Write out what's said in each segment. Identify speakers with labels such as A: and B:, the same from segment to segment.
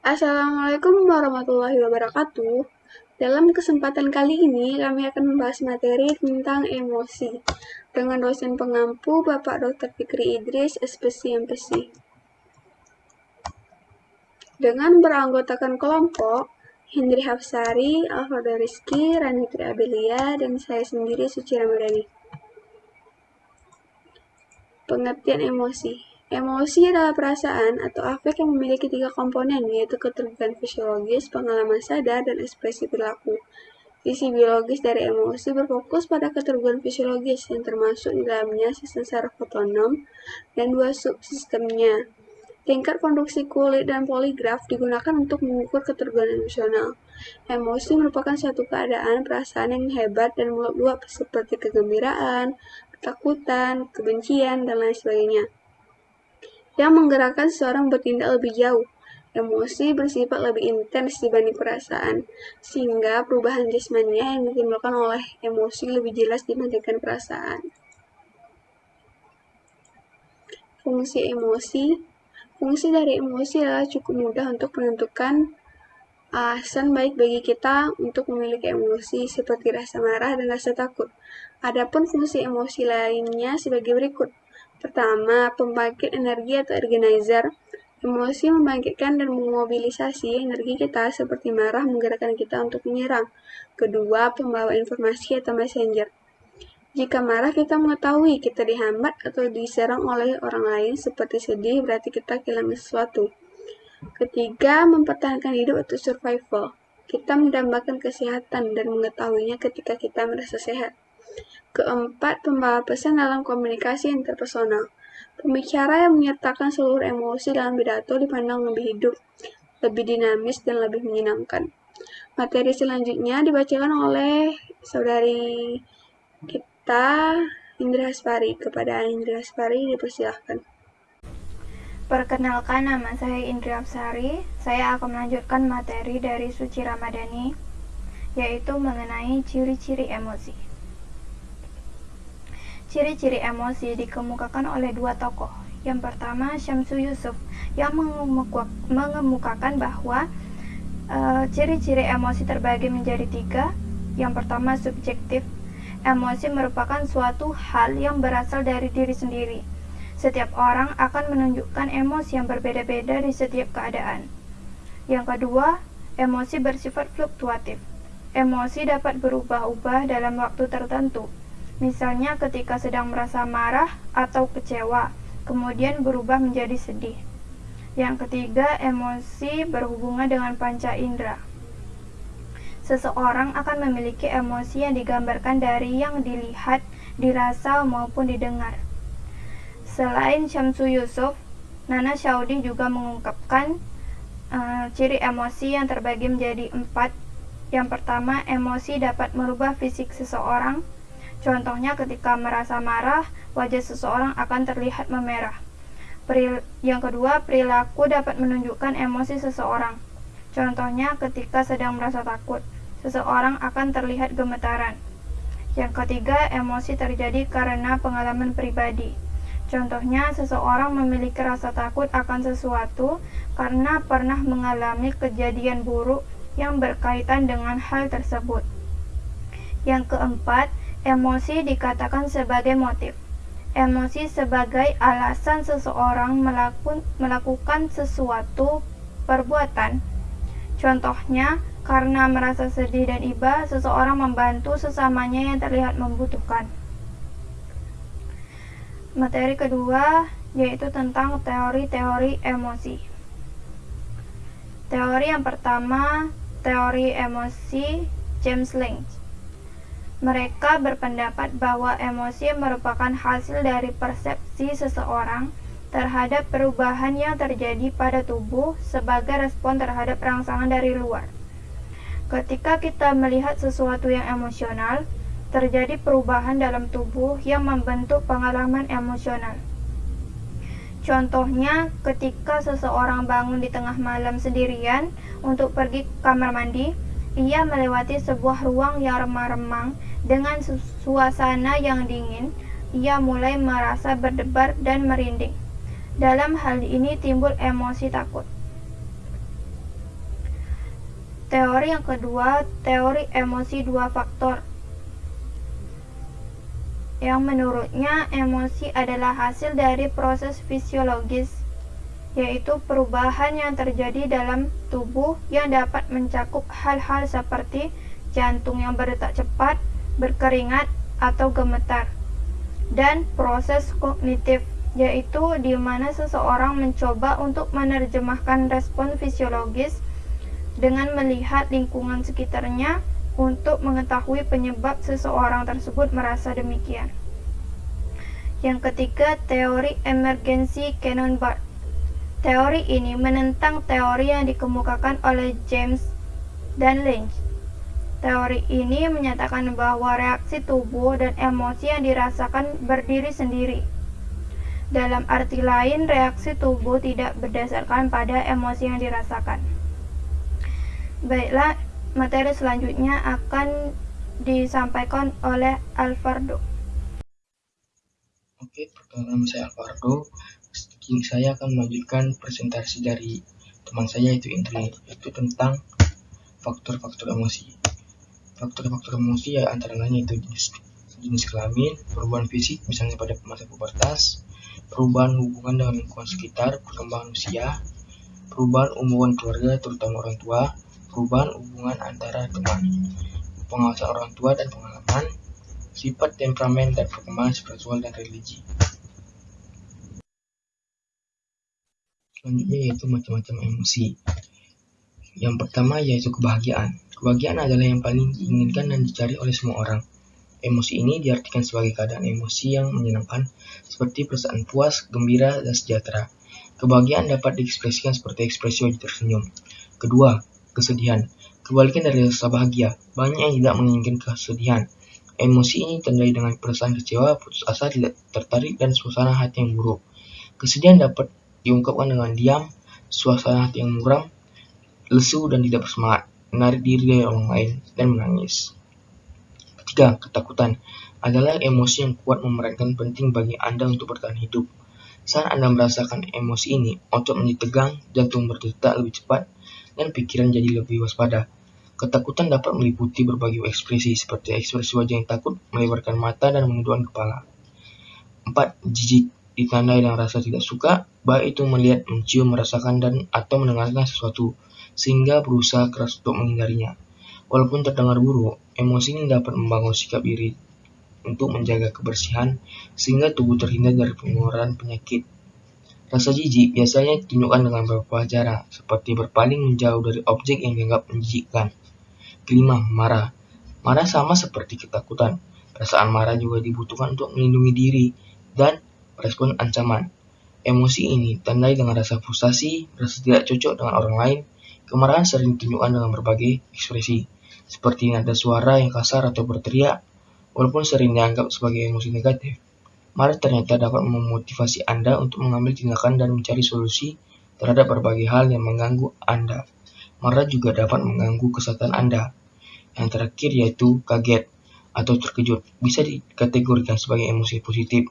A: Assalamualaikum warahmatullahi wabarakatuh. Dalam kesempatan kali ini, kami akan membahas materi tentang emosi dengan dosen pengampu Bapak Dr. Fikri Idris, SPC MPC. Dengan beranggotakan kelompok, Hendri Hafsari, Alfredo Rizky, Ranitri Abelia, dan saya sendiri Suci Ramadhani. Pengertian emosi Emosi adalah perasaan atau afek yang memiliki tiga komponen, yaitu ketergantungan fisiologis, pengalaman sadar, dan ekspresi perilaku. Isi biologis dari emosi berfokus pada ketergantungan fisiologis yang termasuk di dalamnya sistem saraf otonom dan dua subsistemnya. Tingkat konduksi kulit dan poligraf digunakan untuk mengukur ketergantungan emosional. Emosi merupakan suatu keadaan perasaan yang hebat dan meluap seperti kegembiraan, ketakutan, kebencian, dan lain sebagainya yang menggerakkan seseorang bertindak lebih jauh. Emosi bersifat lebih intens dibanding perasaan, sehingga perubahan jasmania yang ditimbulkan oleh emosi lebih jelas dibandingkan perasaan. Fungsi emosi Fungsi dari emosi adalah cukup mudah untuk menentukan alasan baik bagi kita untuk memiliki emosi seperti rasa marah dan rasa takut. Adapun fungsi emosi lainnya sebagai berikut. Pertama, pembangkit energi atau organizer. Emosi membangkitkan dan memobilisasi energi kita seperti marah menggerakkan kita untuk menyerang. Kedua, pembawa informasi atau messenger. Jika marah, kita mengetahui kita dihambat atau diserang oleh orang lain seperti sedih, berarti kita kehilangan sesuatu. Ketiga, mempertahankan hidup atau survival. Kita mendambakan kesehatan dan mengetahuinya ketika kita merasa sehat. Keempat, pembawa pesan dalam komunikasi interpersonal. Pembicara yang menyertakan seluruh emosi dalam pidato dipandang lebih hidup, lebih dinamis, dan lebih menyenangkan. Materi selanjutnya dibacakan oleh saudari kita, Indra Haspari. Kepada Indra Haspari dipersilahkan.
B: Perkenalkan nama saya Indra Haspari. Saya akan melanjutkan materi dari Suci Ramadhani, yaitu mengenai ciri-ciri emosi. Ciri-ciri emosi dikemukakan oleh dua tokoh. Yang pertama, Syamsu Yusuf yang mengemukakan bahwa e, ciri-ciri uh, emosi terbagi menjadi tiga. Yang pertama, subjektif. Emosi merupakan suatu hal yang berasal dari diri sendiri. Setiap orang akan menunjukkan emosi yang berbeda-beda di setiap keadaan. Yang kedua, emosi bersifat fluktuatif. Emosi dapat berubah-ubah dalam waktu tertentu Misalnya ketika sedang merasa marah atau kecewa, kemudian berubah menjadi sedih. Yang ketiga, emosi berhubungan dengan panca indera. Seseorang akan memiliki emosi yang digambarkan dari yang dilihat, dirasa, maupun didengar. Selain Syamsu Yusuf, Nana Shaudi juga mengungkapkan uh, ciri emosi yang terbagi menjadi empat. Yang pertama, emosi dapat merubah fisik seseorang, Contohnya ketika merasa marah, wajah seseorang akan terlihat memerah. Yang kedua, perilaku dapat menunjukkan emosi seseorang. Contohnya ketika sedang merasa takut, seseorang akan terlihat gemetaran. Yang ketiga, emosi terjadi karena pengalaman pribadi. Contohnya, seseorang memiliki rasa takut akan sesuatu karena pernah mengalami kejadian buruk yang berkaitan dengan hal tersebut. Yang keempat, Emosi dikatakan sebagai motif. Emosi sebagai alasan seseorang melaku, melakukan sesuatu perbuatan. Contohnya, karena merasa sedih dan iba, seseorang membantu sesamanya yang terlihat membutuhkan. Materi kedua yaitu tentang teori-teori emosi. Teori yang pertama, teori emosi James Lynch. Mereka berpendapat bahwa emosi merupakan hasil dari persepsi seseorang terhadap perubahan yang terjadi pada tubuh sebagai respon terhadap rangsangan dari luar. Ketika kita melihat sesuatu yang emosional, terjadi perubahan dalam tubuh yang membentuk pengalaman emosional. Contohnya, ketika seseorang bangun di tengah malam sendirian untuk pergi ke kamar mandi, ia melewati sebuah ruang yang remang-remang dengan suasana yang dingin, ia mulai merasa berdebar dan merinding. Dalam hal ini timbul emosi takut. Teori yang kedua, teori emosi dua faktor. Yang menurutnya emosi adalah hasil dari proses fisiologis, yaitu perubahan yang terjadi dalam tubuh yang dapat mencakup hal-hal seperti jantung yang berdetak cepat, berkeringat, atau gemetar. Dan proses kognitif, yaitu di mana seseorang mencoba untuk menerjemahkan respon fisiologis dengan melihat lingkungan sekitarnya untuk mengetahui penyebab seseorang tersebut merasa demikian. Yang ketiga, teori emergensi Cannon Barth. Teori ini menentang teori yang dikemukakan oleh James dan Lynch. Teori ini menyatakan bahwa reaksi tubuh dan emosi yang dirasakan berdiri sendiri. Dalam arti lain, reaksi tubuh tidak berdasarkan pada emosi yang dirasakan. Baiklah, materi selanjutnya akan disampaikan oleh Alvardo.
C: Oke, perkenalkan saya Alvardo. Saya akan melanjutkan presentasi dari teman saya yaitu Indri, yaitu tentang faktor-faktor emosi. Faktor-faktor emosi ya antara lain itu jenis, jenis kelamin, perubahan fisik misalnya pada masa pubertas, perubahan hubungan dengan lingkungan sekitar, perkembangan usia, perubahan hubungan keluarga terutama orang tua, perubahan hubungan antara teman, pengawasan orang tua dan pengalaman, sifat temperamen dan perkembangan spiritual dan religi. Selanjutnya yaitu macam-macam emosi. Yang pertama yaitu kebahagiaan. Kebahagiaan adalah yang paling diinginkan dan dicari oleh semua orang. Emosi ini diartikan sebagai keadaan emosi yang menyenangkan, seperti perasaan puas, gembira, dan sejahtera. Kebahagiaan dapat diekspresikan seperti ekspresi wajah tersenyum. Kedua, kesedihan. Kebalikan dari rasa bahagia, banyak yang tidak menginginkan kesedihan. Emosi ini tandai dengan perasaan kecewa, putus asa, tidak tertarik, dan suasana hati yang buruk. Kesedihan dapat diungkapkan dengan diam, suasana hati yang muram, lesu dan tidak bersemangat, menarik diri dari orang lain, dan menangis. Ketiga, ketakutan adalah emosi yang kuat memerankan penting bagi Anda untuk bertahan hidup. Saat Anda merasakan emosi ini, otot menjadi tegang, jantung berdetak lebih cepat, dan pikiran jadi lebih waspada. Ketakutan dapat meliputi berbagai ekspresi seperti ekspresi wajah yang takut, melebarkan mata, dan menundukkan kepala. 4. Jijik ditandai dengan rasa tidak suka, baik itu melihat, mencium, merasakan, dan atau mendengarkan sesuatu, sehingga berusaha keras untuk menghindarinya. Walaupun terdengar buruk, emosi ini dapat membangun sikap diri untuk menjaga kebersihan, sehingga tubuh terhindar dari pengeluaran penyakit Rasa jijik biasanya ditunjukkan dengan beberapa cara, seperti berpaling menjauh dari objek yang dianggap menjijikkan. Kelima, marah. Marah sama seperti ketakutan. Perasaan marah juga dibutuhkan untuk melindungi diri dan respon ancaman. Emosi ini tandai dengan rasa frustasi, rasa tidak cocok dengan orang lain. Kemarahan sering ditunjukkan dengan berbagai ekspresi, seperti nada suara yang kasar atau berteriak, walaupun sering dianggap sebagai emosi negatif. Marah ternyata dapat memotivasi Anda untuk mengambil tindakan dan mencari solusi terhadap berbagai hal yang mengganggu Anda. Marah juga dapat mengganggu kesehatan Anda. Yang terakhir yaitu kaget atau terkejut bisa dikategorikan sebagai emosi positif,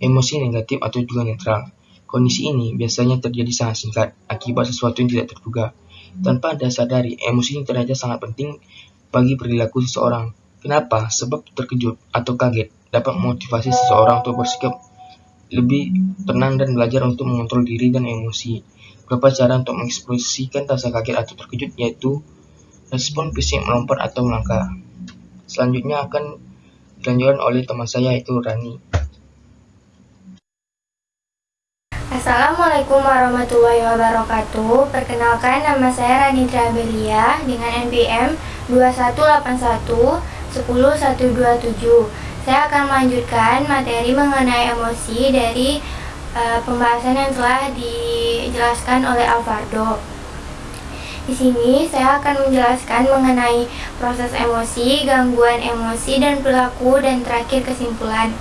C: emosi negatif atau juga netral. Kondisi ini biasanya terjadi sangat singkat akibat sesuatu yang tidak terduga. Tanpa Anda sadari, emosi ini ternyata sangat penting bagi perilaku seseorang. Kenapa? Sebab terkejut atau kaget dapat memotivasi seseorang untuk bersikap lebih tenang dan belajar untuk mengontrol diri dan emosi. Beberapa cara untuk mengekspresikan rasa kaget atau terkejut yaitu respon fisik melompat atau melangkah. Selanjutnya akan dilanjutkan oleh teman saya yaitu Rani.
D: Assalamualaikum warahmatullahi wabarakatuh. Perkenalkan nama saya Rani Trabelia dengan NPM 2181 10127. Saya akan melanjutkan materi mengenai emosi dari uh, pembahasan yang telah dijelaskan oleh Alvardo. Di sini saya akan menjelaskan mengenai proses emosi, gangguan emosi, dan perilaku, dan terakhir kesimpulan.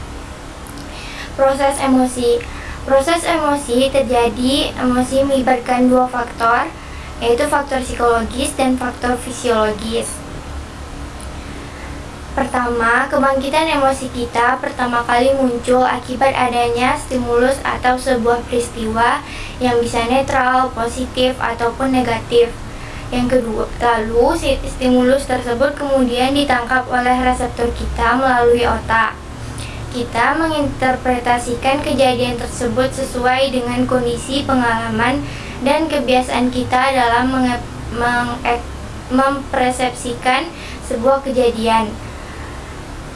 D: Proses emosi Proses emosi terjadi, emosi melibatkan dua faktor, yaitu faktor psikologis dan faktor fisiologis. Pertama, kebangkitan emosi kita pertama kali muncul akibat adanya stimulus atau sebuah peristiwa yang bisa netral, positif, ataupun negatif. Yang kedua, lalu stimulus tersebut kemudian ditangkap oleh reseptor kita melalui otak. Kita menginterpretasikan kejadian tersebut sesuai dengan kondisi pengalaman dan kebiasaan kita dalam mempersepsikan sebuah kejadian.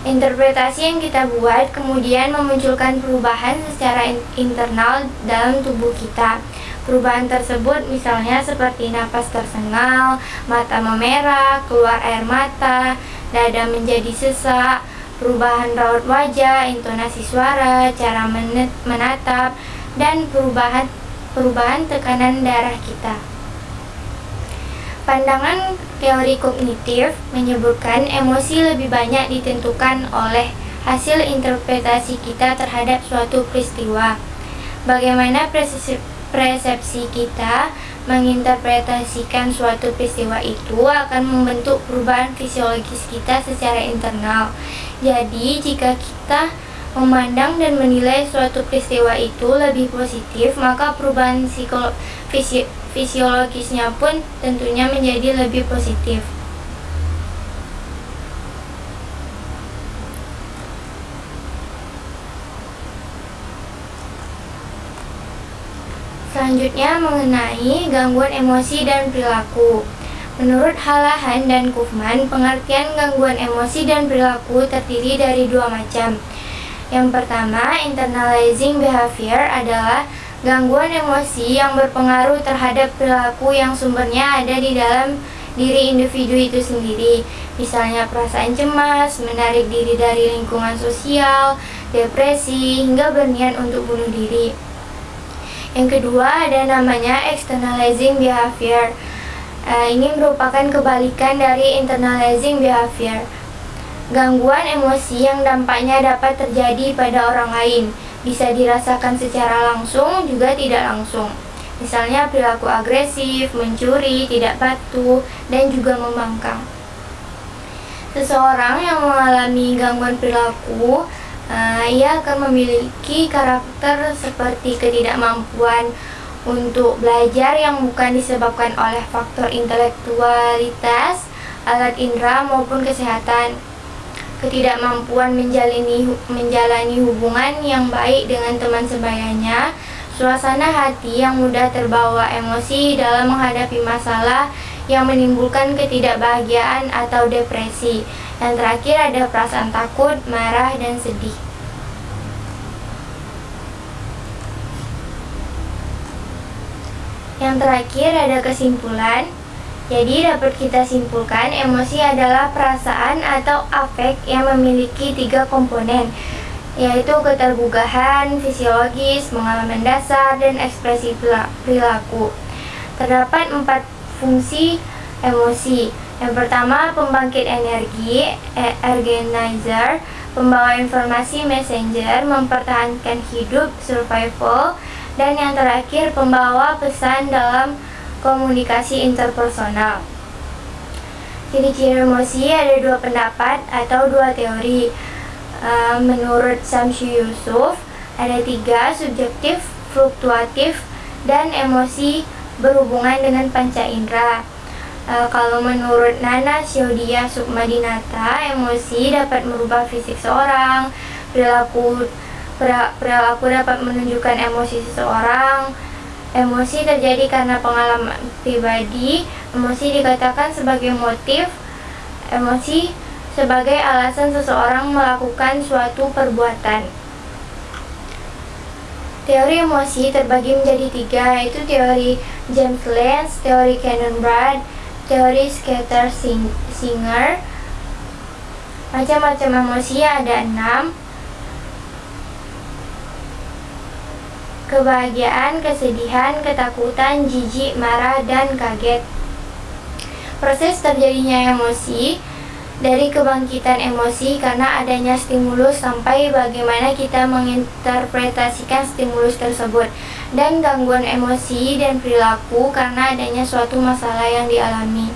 D: Interpretasi yang kita buat kemudian memunculkan perubahan secara internal dalam tubuh kita. Perubahan tersebut misalnya seperti napas tersengal, mata memerah, keluar air mata, dada menjadi sesak, perubahan raut wajah, intonasi suara, cara menatap, dan perubahan perubahan tekanan darah kita. Pandangan teori kognitif menyebutkan emosi lebih banyak ditentukan oleh hasil interpretasi kita terhadap suatu peristiwa. Bagaimana kita menginterpretasikan suatu peristiwa itu akan membentuk perubahan fisiologis kita secara internal. Jadi, jika kita memandang dan menilai suatu peristiwa itu lebih positif, maka perubahan psikolo fisiologisnya pun tentunya menjadi lebih positif. Selanjutnya mengenai gangguan emosi dan perilaku. Menurut Halahan dan Kufman, pengertian gangguan emosi dan perilaku terdiri dari dua macam. Yang pertama, internalizing behavior adalah Gangguan emosi yang berpengaruh terhadap perilaku yang sumbernya ada di dalam diri individu itu sendiri. Misalnya perasaan cemas, menarik diri dari lingkungan sosial, depresi, hingga berniat untuk bunuh diri. Yang kedua ada namanya externalizing behavior. Uh, ini merupakan kebalikan dari internalizing behavior. Gangguan emosi yang dampaknya dapat terjadi pada orang lain bisa dirasakan secara langsung juga tidak langsung. Misalnya perilaku agresif, mencuri, tidak patuh, dan juga membangkang. Seseorang yang mengalami gangguan perilaku, uh, ia akan memiliki karakter seperti ketidakmampuan untuk belajar yang bukan disebabkan oleh faktor intelektualitas, alat indera maupun kesehatan. Ketidakmampuan menjalani menjalani hubungan yang baik dengan teman sebayanya, suasana hati yang mudah terbawa emosi dalam menghadapi masalah yang menimbulkan ketidakbahagiaan atau depresi. Yang terakhir ada perasaan takut, marah, dan sedih. Yang terakhir ada kesimpulan jadi dapat kita simpulkan emosi adalah perasaan atau afek yang memiliki tiga komponen yaitu keterbugahan, fisiologis, pengalaman dasar, dan ekspresi perilaku. Terdapat empat fungsi emosi. Yang pertama, pembangkit energi, e, organizer, pembawa informasi, messenger, mempertahankan hidup, survival, dan yang terakhir, pembawa pesan dalam komunikasi interpersonal. Ciri-ciri emosi ada dua pendapat atau dua teori. Uh, menurut Samsu Yusuf, ada tiga, subjektif, fluktuatif, dan emosi berhubungan dengan panca indera. Uh, kalau menurut Nana Syodia Sukmadinata, emosi dapat merubah fisik seorang, perilaku perilaku dapat menunjukkan emosi seseorang, Emosi terjadi karena pengalaman pribadi. Emosi dikatakan sebagai motif. Emosi sebagai alasan seseorang melakukan suatu perbuatan. Teori emosi terbagi menjadi tiga, yaitu teori James Lenz, teori Cannon Brad, teori Scatter Singer. Macam-macam emosi ada enam, kebahagiaan, kesedihan, ketakutan, jijik, marah, dan kaget. Proses terjadinya emosi dari kebangkitan emosi karena adanya stimulus sampai bagaimana kita menginterpretasikan stimulus tersebut dan gangguan emosi dan perilaku karena adanya suatu masalah yang dialami.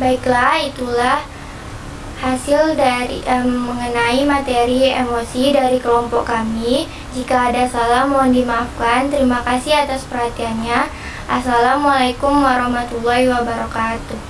D: Baiklah, itulah hasil dari um, mengenai materi emosi dari kelompok kami. Jika ada salah mohon dimaafkan. Terima kasih atas perhatiannya. Assalamualaikum warahmatullahi wabarakatuh.